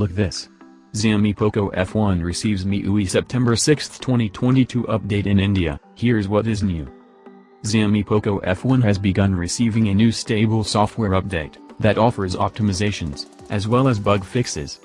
Look this. Xiaomi Poco F1 receives MIUI September 6, 2022 update in India, here's what is new. Xiaomi Poco F1 has begun receiving a new stable software update, that offers optimizations, as well as bug fixes.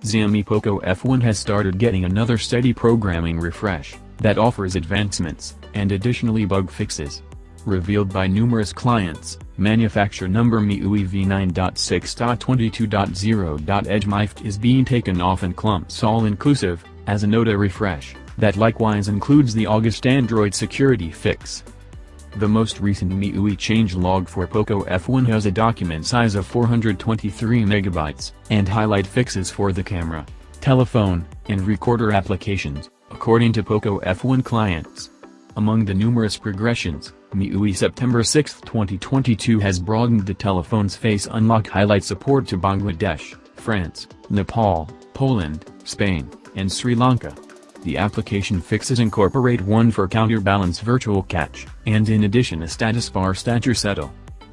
Xiaomi Poco F1 has started getting another steady programming refresh, that offers advancements, and additionally bug fixes. Revealed by numerous clients, manufacturer number MIUI v9.6.22.0.edge is being taken off in clumps all-inclusive, as a refresh, that likewise includes the August Android security fix. The most recent MIUI changelog for POCO F1 has a document size of 423 MB, and highlight fixes for the camera, telephone, and recorder applications, according to POCO F1 clients. Among the numerous progressions, MIUI September 6, 2022 has broadened the telephone's face unlock highlight support to Bangladesh, France, Nepal, Poland, Spain, and Sri Lanka. The application fixes incorporate one for counterbalance virtual catch, and in addition a status bar stature settle.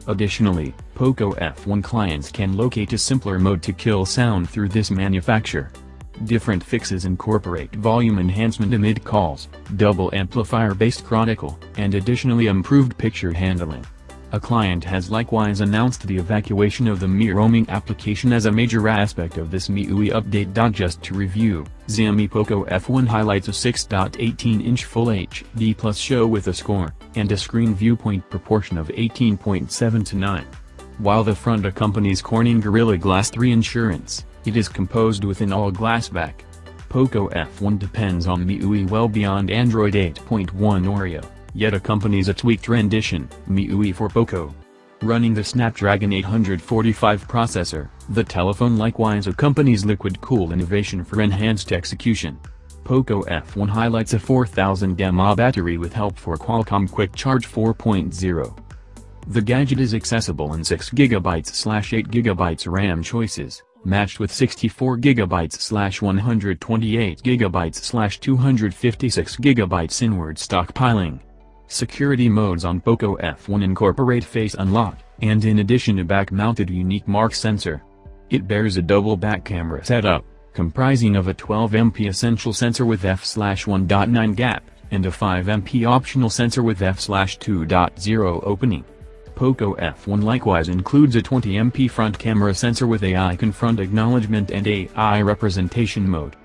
Additionally, POCO F1 clients can locate a simpler mode to kill sound through this manufacturer. Different fixes incorporate volume enhancement amid calls, double amplifier-based chronicle, and additionally improved picture handling. A client has likewise announced the evacuation of the Mi roaming application as a major aspect of this MIUI update. Just to review, Xiaomi Poco F1 highlights a 6.18-inch Full HD Plus show with a score, and a screen viewpoint proportion of 18.7 to 9. While the front accompanies Corning Gorilla Glass 3 insurance, it is composed with an all-glass back. Poco F1 depends on MIUI well beyond Android 8.1 Oreo yet accompanies a tweaked rendition, MIUI for POCO. Running the Snapdragon 845 processor, the telephone likewise accompanies liquid-cooled innovation for enhanced execution. POCO F1 highlights a 4000 mAh battery with help for Qualcomm Quick Charge 4.0. The gadget is accessible in 6GB/8GB RAM choices, matched with 64GB/128GB/256GB inward stockpiling. Security modes on POCO F1 incorporate face unlock, and in addition a back-mounted unique mark sensor. It bears a double back camera setup, comprising of a 12MP essential sensor with f/1.9 gap, and a 5MP optional sensor with f/2.0 opening. POCO F1 likewise includes a 20MP front camera sensor with AI confront acknowledgement and AI representation mode.